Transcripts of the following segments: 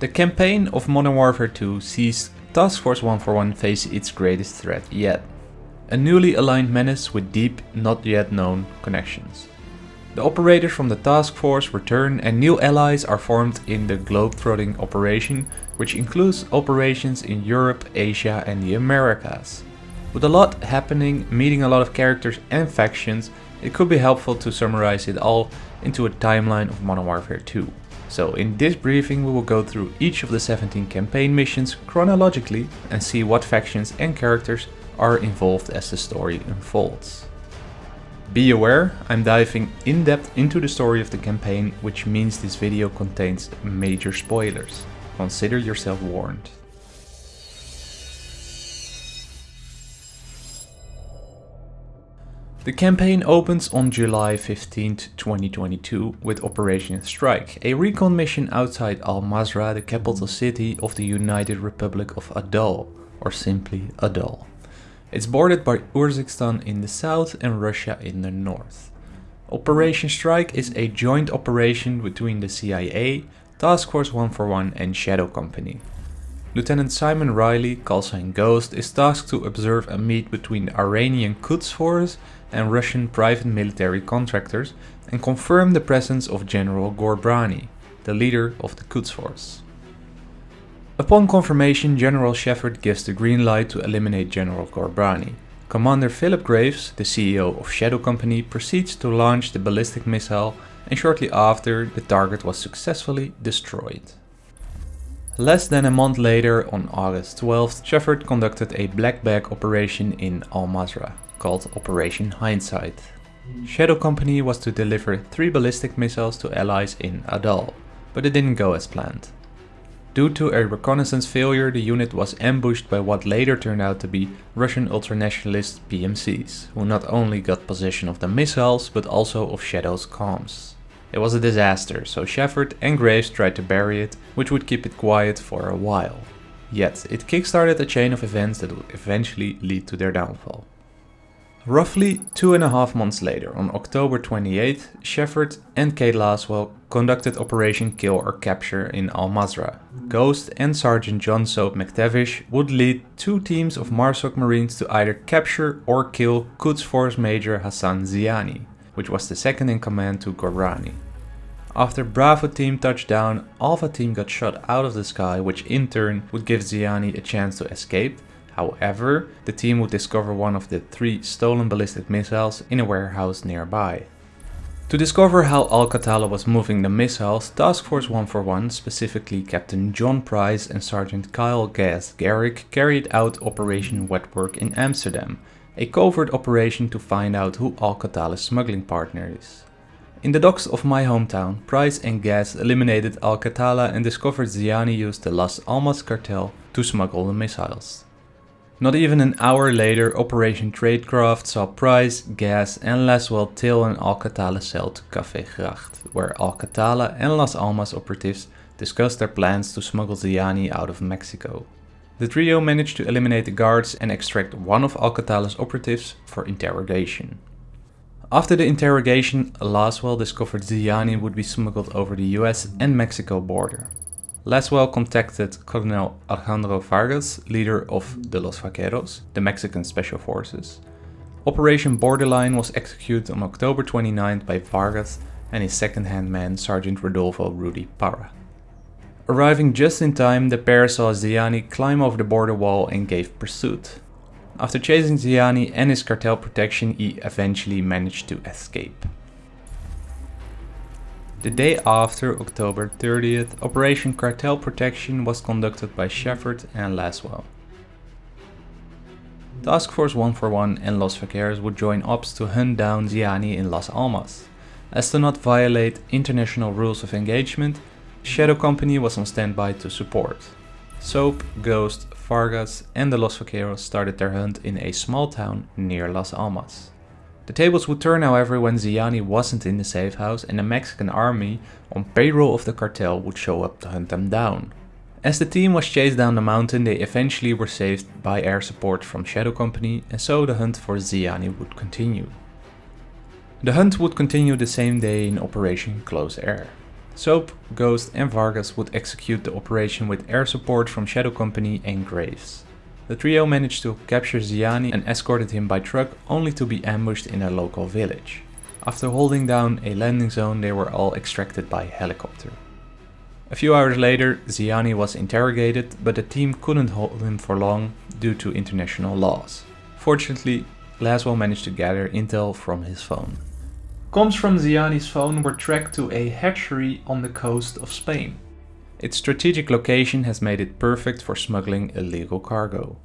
The campaign of Modern Warfare 2 sees Task Force 141 face its greatest threat yet. A newly aligned menace with deep, not yet known connections. The operators from the task force return and new allies are formed in the globetrotting operation, which includes operations in Europe, Asia and the Americas. With a lot happening, meeting a lot of characters and factions, it could be helpful to summarize it all into a timeline of Modern Warfare 2. So in this briefing we will go through each of the 17 campaign missions chronologically and see what factions and characters are involved as the story unfolds. Be aware, I'm diving in depth into the story of the campaign, which means this video contains major spoilers. Consider yourself warned. The campaign opens on July 15, 2022 with Operation Strike, a recon mission outside Al-Mazrah, the capital city of the United Republic of Adal, or simply Adal. It's bordered by Urzikstan in the south and Russia in the north. Operation Strike is a joint operation between the CIA, Task Force 141 and Shadow Company. Lieutenant Simon Riley, call sign Ghost, is tasked to observe a meet between the Iranian Quds Force and Russian private military contractors and confirm the presence of General Ghorbrani, the leader of the Quds Force. Upon confirmation, General Shepherd gives the green light to eliminate General Ghorbrani. Commander Phillip Graves, the CEO of Shadow Company, proceeds to launch the ballistic missile and shortly after the target was successfully destroyed. Less than a month later, on August 12th, Shepherd conducted a black bag operation in Al Mazrah, called Operation Hindsight. Shadow Company was to deliver three ballistic missiles to allies in Adal, but it didn't go as planned. Due to a reconnaissance failure, the unit was ambushed by what later turned out to be Russian ultranationalist PMCs, who not only got possession of the missiles, but also of Shadow's comms. It was a disaster, so Shepherd and Graves tried to bury it, which would keep it quiet for a while. Yet, it kickstarted a chain of events that would eventually lead to their downfall. Roughly two and a half months later, on October 28th, Shepherd and Kate Laswell conducted Operation Kill or Capture in Al Mazrah. Ghost and Sergeant John Soap McTavish would lead two teams of MARSOC Marines to either capture or kill Quds Force Major Hassan Ziani, which was the second in command to Ghorbrani. After Bravo team touched down, Alpha team got shot out of the sky, which in turn would give Ziani a chance to escape, However, the team would discover one of the three stolen ballistic missiles in a warehouse nearby. To discover how Al-Qatala was moving the missiles, Task Force 141, specifically Captain John Price and Sergeant Kyle Gaz Garrick, carried out Operation Wetwork in Amsterdam, a covert operation to find out who Al-Qatala's smuggling partner is. In the docks of my hometown, Price and Gaz eliminated Al-Qatala and discovered Ziani used the Las Almas cartel to smuggle the missiles. Not even an hour later, Operation Tradecraft saw Price, Gaz and Laswell tail an Al-Qatala cell to Café Gracht, where Al-Qatala and Las Almas operatives discussed their plans to smuggle Ziani out of Mexico. The trio managed to eliminate the guards and extract one of Al-Qatala's operatives for interrogation. After the interrogation, Laswell discovered Ziani would be smuggled over the US and Mexico border. Laswell contacted Colonel Alejandro Vargas, leader of the Los Vaqueros, the Mexican Special Forces. Operation Borderline was executed on October 29 by Vargas and his second-hand man Sergeant Rodolfo Rudy Parra. Arriving just in time, the pair saw Ziani climb over the border wall and gave pursuit. After chasing Ziani and his cartel protection, he eventually managed to escape. The day after, October 30th, Operation Cartel Protection was conducted by Shepherd and Laswell. Task Force 141 and Los Vaqueros would join ops to hunt down Ziani in Las Almas. As to not violate international rules of engagement, Shadow Company was on standby to support. Soap, Ghost, Vargas and the Los Vaqueros started their hunt in a small town near Las Almas. The tables would turn however when Ziani wasn't in the safe house and the Mexican army on payroll of the cartel would show up to hunt them down. As the team was chased down the mountain they eventually were saved by air support from Shadow Company and so the hunt for Ziani would continue. The hunt would continue the same day in Operation Close Air. Soap, Ghost and Vargas would execute the operation with air support from Shadow Company and Graves. The trio managed to capture Ziani and escorted him by truck only to be ambushed in a local village. After holding down a landing zone they were all extracted by helicopter. A few hours later Ziani was interrogated but the team couldn't hold him for long due to international laws. Fortunately Laswell managed to gather intel from his phone. Comms from Ziani's phone were tracked to a hatchery on the coast of Spain. Its strategic location has made it perfect for smuggling illegal cargo.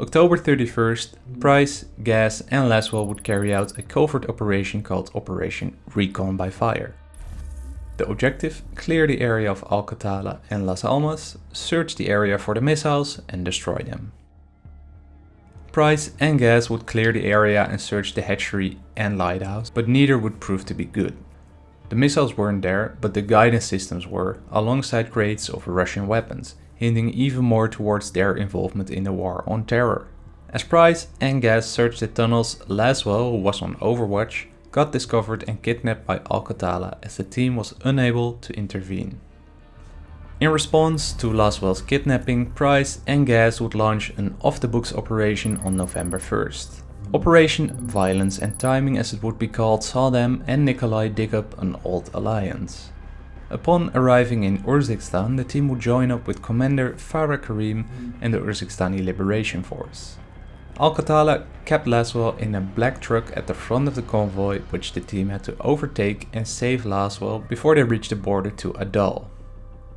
October 31st, Price, Gaz and Laswell would carry out a covert operation called Operation Recon by Fire. The objective, clear the area of Al-Qatala and Las Almas, search the area for the missiles and destroy them. Price and Gaz would clear the area and search the hatchery and lighthouse, but neither would prove to be good. The missiles weren't there, but the guidance systems were, alongside crates of Russian weapons, hinting even more towards their involvement in the war on terror. As Price and Gaz searched the tunnels, Laswell, who was on Overwatch, got discovered and kidnapped by Al-Qatala as the team was unable to intervene. In response to Laswell's kidnapping, Price and Gaz would launch an off-the-books operation on November 1st. Operation Violence and Timing as it would be called saw them and Nikolai dig up an old alliance. Upon arriving in Urzikstan, the team would join up with Commander Farah Karim and the Urzikstani Liberation Force. Al-Qatala kept Laswell in a black truck at the front of the convoy which the team had to overtake and save Laswell before they reached the border to Adal.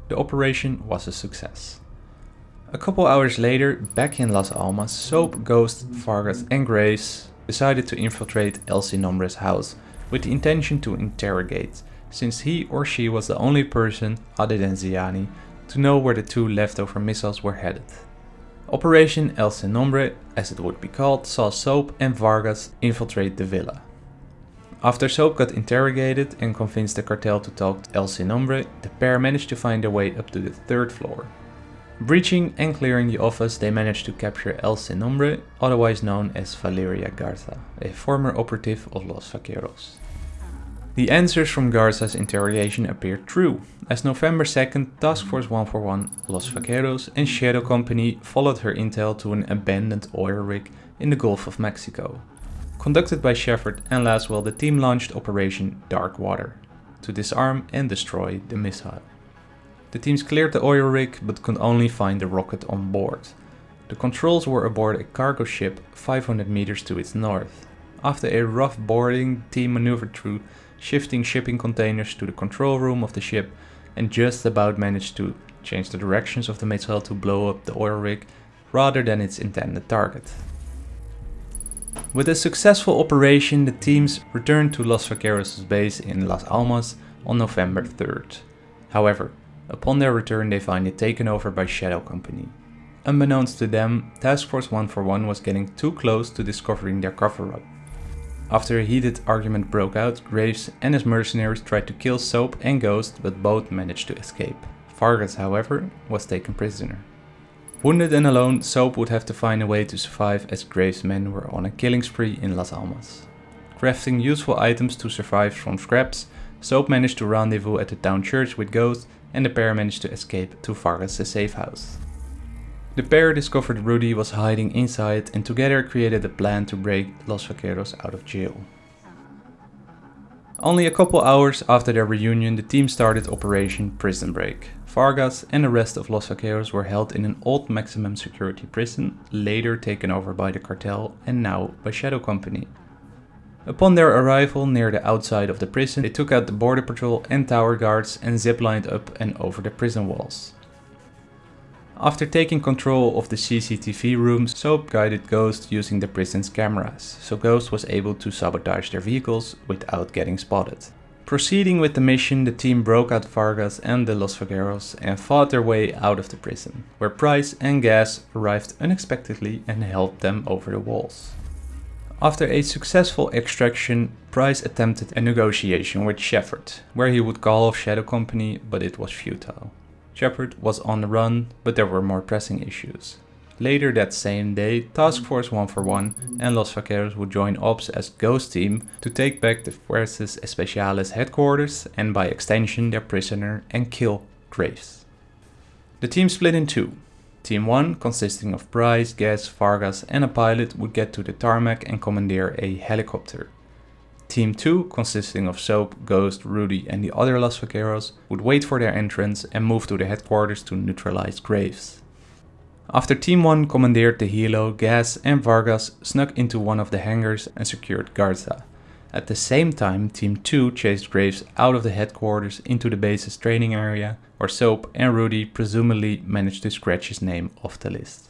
The operation was a success. A couple hours later, back in Las Almas, Soap, Ghost, Vargas and Grace decided to infiltrate El Sin Nombre's house with the intention to interrogate, since he or she was the only person, other than Ziani, to know where the two leftover missiles were headed. Operation El Nombre, as it would be called, saw Soap and Vargas infiltrate the villa. After Soap got interrogated and convinced the cartel to talk to El Sin the pair managed to find their way up to the third floor, Breaching and clearing the office, they managed to capture El Sin Nombre, otherwise known as Valeria Garza, a former operative of Los Vaqueros. The answers from Garza's interrogation appeared true, as November 2nd, Task Force 141, Los Vaqueros and Shadow Company followed her intel to an abandoned oil rig in the Gulf of Mexico. Conducted by Shepherd and Laswell, the team launched Operation Dark Water to disarm and destroy the missile. The teams cleared the oil rig but could only find the rocket on board. The controls were aboard a cargo ship 500 meters to its north. After a rough boarding, the team maneuvered through shifting shipping containers to the control room of the ship and just about managed to change the directions of the missile to blow up the oil rig rather than its intended target. With a successful operation, the teams returned to Los Vaqueros' base in Las Almas on November 3rd. However, Upon their return they find it taken over by Shadow Company. Unbeknownst to them, Task Force 141 was getting too close to discovering their cover-up. After a heated argument broke out, Graves and his mercenaries tried to kill Soap and Ghost, but both managed to escape. Vargas, however, was taken prisoner. Wounded and alone, Soap would have to find a way to survive as Graves' men were on a killing spree in Las Almas. Crafting useful items to survive from scraps, Soap managed to rendezvous at the town church with Ghost and the pair managed to escape to Vargas' safe house. The pair discovered Rudy was hiding inside and together created a plan to break Los Vaqueros out of jail. Only a couple hours after their reunion the team started Operation Prison Break. Vargas and the rest of Los Vaqueros were held in an old maximum security prison, later taken over by the cartel and now by Shadow Company. Upon their arrival near the outside of the prison, they took out the border patrol and tower guards and ziplined up and over the prison walls. After taking control of the CCTV rooms, Soap guided Ghost using the prison's cameras, so Ghost was able to sabotage their vehicles without getting spotted. Proceeding with the mission, the team broke out Vargas and the Los Vaqueros and fought their way out of the prison, where Price and Gaz arrived unexpectedly and helped them over the walls. After a successful extraction, Price attempted a negotiation with Shepherd, where he would call off Shadow Company, but it was futile. Shepherd was on the run, but there were more pressing issues. Later that same day, Task Force 141 and Los Vaqueros would join Ops as Ghost Team to take back the Fuerzas Especiales headquarters and by extension their prisoner and kill Graves. The team split in two. Team 1, consisting of Price, Gaz, Vargas and a pilot would get to the tarmac and commandeer a helicopter. Team 2, consisting of Soap, Ghost, Rudy and the other Los Vaqueros, would wait for their entrance and move to the headquarters to neutralize Graves. After Team 1 commandeered the helo, Gaz and Vargas snuck into one of the hangars and secured Garza. At the same time, Team 2 chased Graves out of the headquarters into the base's training area, where Soap and Rudy presumably managed to scratch his name off the list.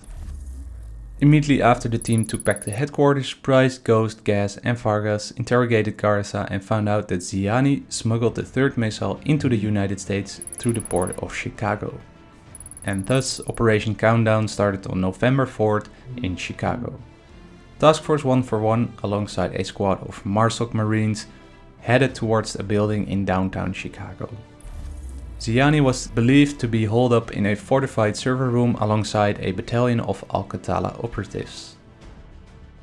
Immediately after the team took back the headquarters, Price, Ghost, Gaz and Vargas interrogated Garza and found out that Ziani smuggled the third missile into the United States through the port of Chicago and thus Operation Countdown started on November 4th in Chicago. Task Force 141 alongside a squad of MARSOC Marines headed towards a building in downtown Chicago. Ziani was believed to be holed up in a fortified server room alongside a battalion of Al-Qatala operatives.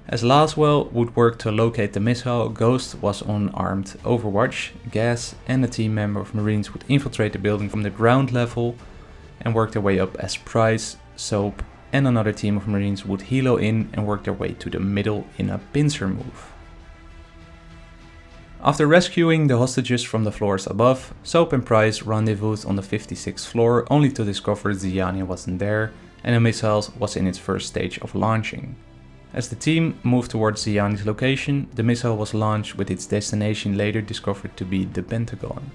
As Laswell would work to locate the missile, Ghost was on armed overwatch, Gaz and a team member of Marines would infiltrate the building from the ground level and work their way up as Price, Soap and another team of marines would helo in and work their way to the middle in a pincer move. After rescuing the hostages from the floors above, Soap and Price rendezvoused on the 56th floor only to discover Ziani wasn't there and the missile was in its first stage of launching. As the team moved towards Ziani's location, the missile was launched with its destination later discovered to be the Pentagon.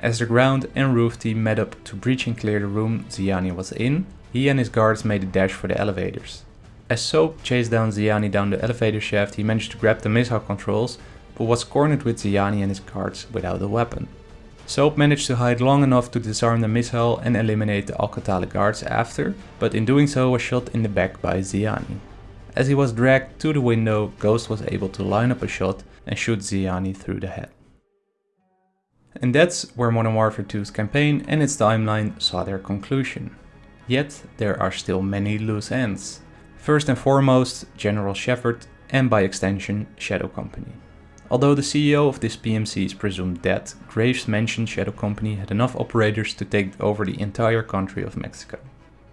As the ground and roof team met up to breach and clear the room Ziani was in, he and his guards made a dash for the elevators. As Soap chased down Ziani down the elevator shaft, he managed to grab the missile controls, but was cornered with Ziani and his guards without a weapon. Soap managed to hide long enough to disarm the missile and eliminate the Al-Qatala guards after, but in doing so was shot in the back by Ziani. As he was dragged to the window, Ghost was able to line up a shot and shoot Ziani through the head. And that's where Modern Warfare 2's campaign and its timeline saw their conclusion. Yet there are still many loose ends. First and foremost, General Shepherd and by extension Shadow Company. Although the CEO of this PMC is presumed dead, Graves mentioned Shadow Company had enough operators to take over the entire country of Mexico.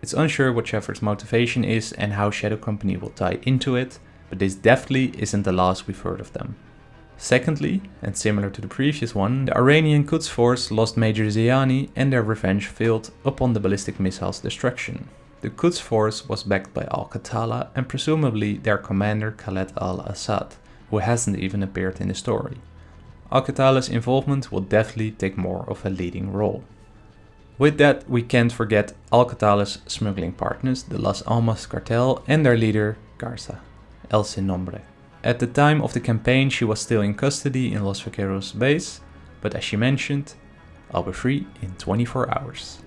It's unsure what Shepherd's motivation is and how Shadow Company will tie into it, but this definitely isn't the last we've heard of them. Secondly, and similar to the previous one, the Iranian Quds Force lost Major Ziani and their revenge failed upon the ballistic missile's destruction. The Quds Force was backed by Al-Qatala and presumably their commander Khaled al-Assad, who hasn't even appeared in the story. Al-Qatala's involvement will definitely take more of a leading role. With that, we can't forget Al-Qatala's smuggling partners, the Las Almas cartel and their leader, Garza, El Sin Nombre. At the time of the campaign she was still in custody in Los Vaqueros base, but as she mentioned, I'll be free in 24 hours.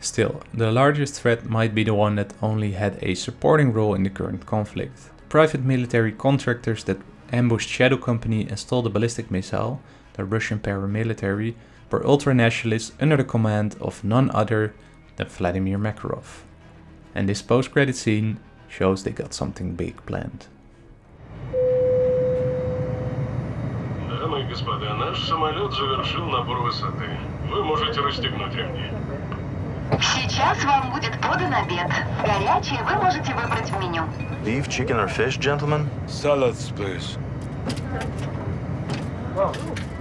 Still, the largest threat might be the one that only had a supporting role in the current conflict. Private military contractors that ambushed Shadow Company and stole the ballistic missile, the Russian paramilitary, were ultranationalists under the command of none other than Vladimir Makarov. And this post-credit scene shows they got something big planned. Дамы и господа, наш самолет завершил набор высоты. Вы можете расстегнуть ремни. Сейчас вам будет подан обед. Горячий вы можете выбрать в меню. Beef, chicken, or fish, gentlemen? Salads, please. This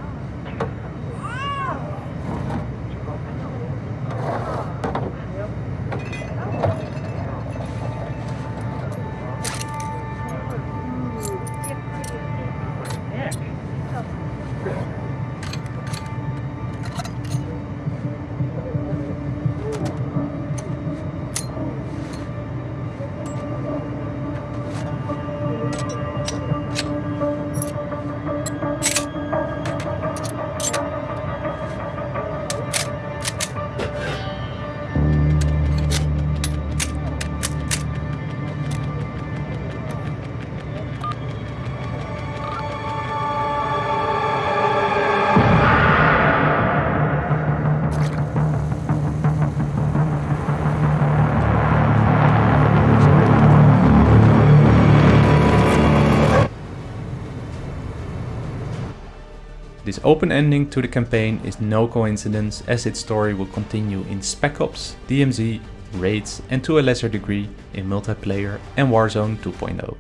open ending to the campaign is no coincidence as its story will continue in Spec Ops, DMZ, Raids and to a lesser degree in multiplayer and Warzone 2.0.